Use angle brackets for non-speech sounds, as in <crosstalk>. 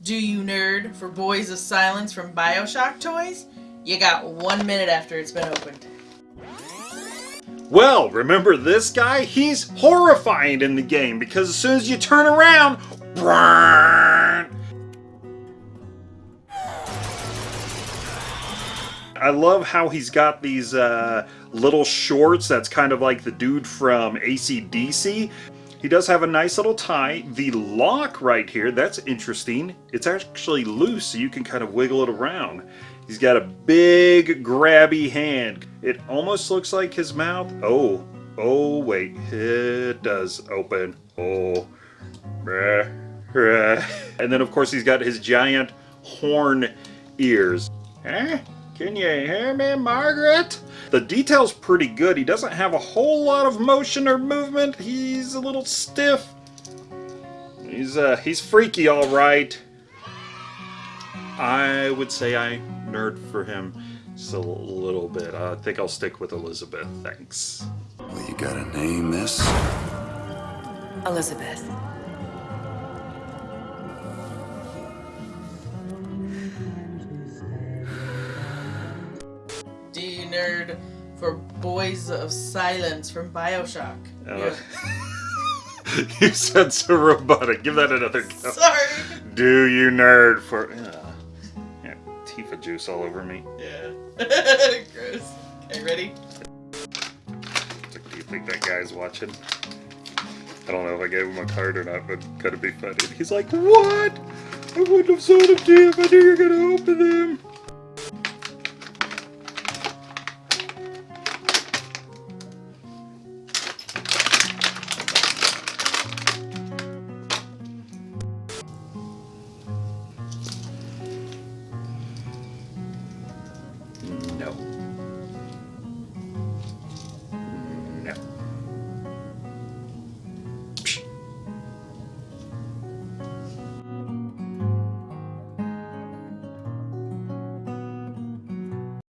Do you nerd for Boys of Silence from Bioshock toys? You got one minute after it's been opened. Well, remember this guy? He's horrifying in the game because as soon as you turn around, I love how he's got these uh, little shorts that's kind of like the dude from ACDC. He does have a nice little tie. The lock right here, that's interesting. It's actually loose so you can kind of wiggle it around. He's got a big grabby hand. It almost looks like his mouth. Oh, oh wait, it does open. Oh, and then of course he's got his giant horn ears. Eh? Can you hear me, Margaret? The detail's pretty good. He doesn't have a whole lot of motion or movement. He's a little stiff. He's uh he's freaky all right. I would say I nerd for him just a little bit. I think I'll stick with Elizabeth. Thanks. Well, you gotta name this. Elizabeth. Nerd for Boys of Silence from Bioshock? Uh, Yeah. <laughs> you said so robotic. Give that another go. Sorry. Do you nerd for... Uh, yeah, Tifa juice all over me. Yeah. <laughs> Gross. Okay, ready? Do you think that guy's watching? I don't know if I gave him a card or not, but gotta be funny. He's like, what? I wouldn't have sold them to you if I knew you were gonna open them. No.